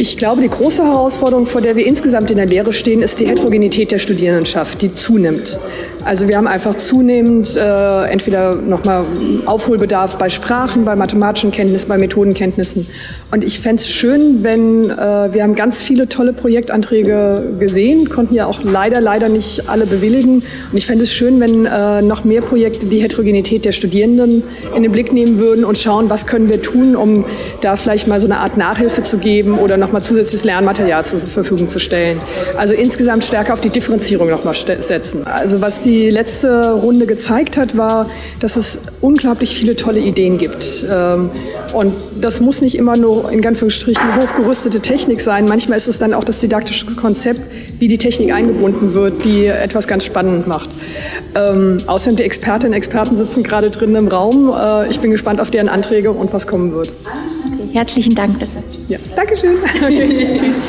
Ich glaube, die große Herausforderung, vor der wir insgesamt in der Lehre stehen, ist die Heterogenität der Studierendenschaft, die zunimmt. Also wir haben einfach zunehmend äh, entweder nochmal Aufholbedarf bei Sprachen, bei mathematischen Kenntnissen, bei Methodenkenntnissen. Und ich fände es schön, wenn, äh, wir haben ganz viele tolle Projektanträge gesehen, konnten ja auch leider, leider nicht alle bewilligen. Und ich fände es schön, wenn äh, noch mehr Projekte die Heterogenität der Studierenden in den Blick nehmen würden und schauen, was können wir tun, um da vielleicht mal so eine Art Nachhilfe zu geben oder nochmal zusätzliches Lernmaterial zur Verfügung zu stellen. Also insgesamt stärker auf die Differenzierung nochmal setzen. Also was die letzte Runde gezeigt hat, war, dass es unglaublich viele tolle Ideen gibt. Ähm, und das muss nicht immer nur in Anführungsstrichen hochgerüstete Technik sein. Manchmal ist es dann auch das didaktische Konzept, wie die Technik eingebunden wird, die etwas ganz spannend macht. Ähm, außerdem die Expertinnen und Experten sitzen gerade drin im Raum. Äh, ich bin gespannt auf deren Anträge und was kommen wird. Okay, herzlichen Dank. Das war's. Ja, Dankeschön. Okay, tschüss.